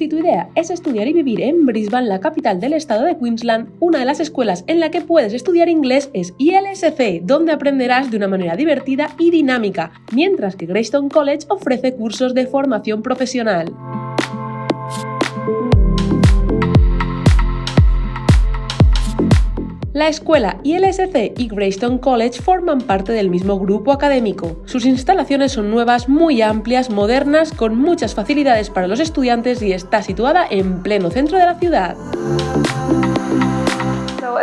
Si tu idea es estudiar y vivir en Brisbane, la capital del estado de Queensland, una de las escuelas en la que puedes estudiar inglés es ILSC, donde aprenderás de una manera divertida y dinámica, mientras que Greystone College ofrece cursos de formación profesional. La escuela ILSC y Greystone College forman parte del mismo grupo académico. Sus instalaciones son nuevas, muy amplias, modernas, con muchas facilidades para los estudiantes y está situada en pleno centro de la ciudad.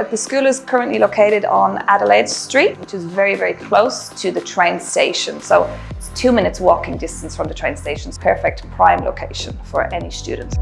The school is currently located on Adelaide Street, which is very, very close to the train station. So it's two minutes walking distance from the train station. Perfect prime location for any student.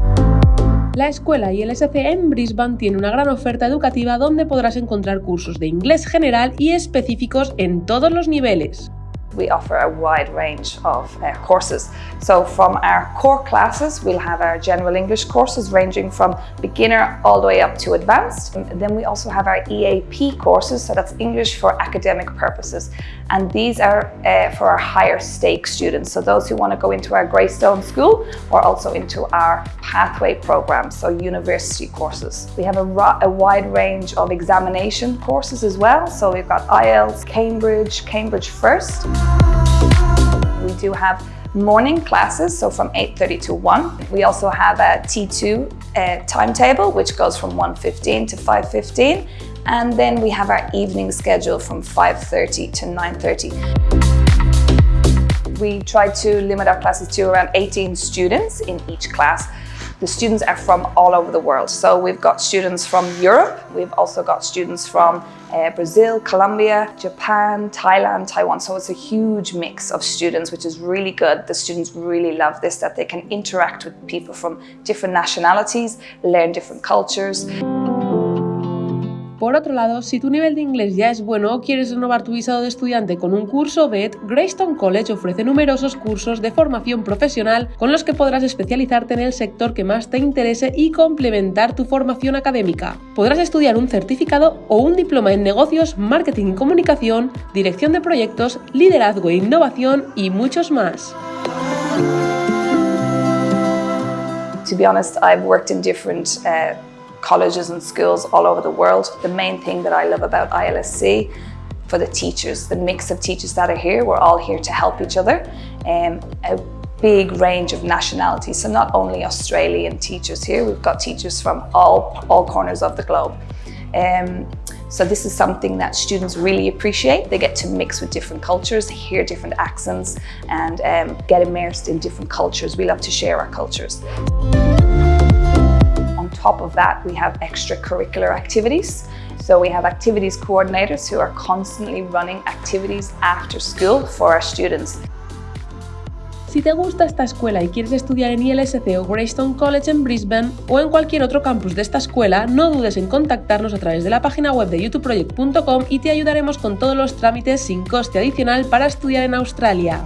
La escuela ILSC en Brisbane tiene una gran oferta educativa donde podrás encontrar cursos de inglés general y específicos en todos los niveles. We offer a wide range of uh, courses. So from our core classes, we'll have our general English courses ranging from beginner all the way up to advanced. And then we also have our EAP courses, so that's English for academic purposes. And these are uh, for our higher stake students, so those who want to go into our Greystone school or also into our pathway program, so university courses. We have a, a wide range of examination courses as well, so we've got IELTS, Cambridge, Cambridge First. We do have morning classes, so from 8.30 to 1. We also have a T2 uh, timetable, which goes from 1.15 to 5.15. And then we have our evening schedule from 5.30 to 9.30. We try to limit our classes to around 18 students in each class. The students are from all over the world. So we've got students from Europe, we've also got students from uh, Brazil, Colombia, Japan, Thailand, Taiwan. So it's a huge mix of students, which is really good. The students really love this, that they can interact with people from different nationalities, learn different cultures. Por otro lado, si tu nivel de inglés ya es bueno o quieres renovar tu visado de estudiante con un curso BED, Greystone College ofrece numerosos cursos de formación profesional con los que podrás especializarte en el sector que más te interese y complementar tu formación académica. Podrás estudiar un certificado o un diploma en negocios, marketing y comunicación, dirección de proyectos, liderazgo e innovación y muchos más. To be honest, I've worked in different uh, colleges and schools all over the world. The main thing that I love about ILSC for the teachers, the mix of teachers that are here, we're all here to help each other. Um, a big range of nationalities, so not only Australian teachers here, we've got teachers from all, all corners of the globe. Um, so this is something that students really appreciate. They get to mix with different cultures, hear different accents and um, get immersed in different cultures. We love to share our cultures top of that, we have extracurricular activities. So we have activities coordinators who are constantly running activities after school for our students. Si te gusta esta escuela y quieres estudiar en ILSC o Greystone College en Brisbane o en cualquier otro campus de esta escuela, no dudes en contactarnos a través de la página web de youtubeproject.com y te ayudaremos con todos los trámites sin coste adicional para estudiar en Australia.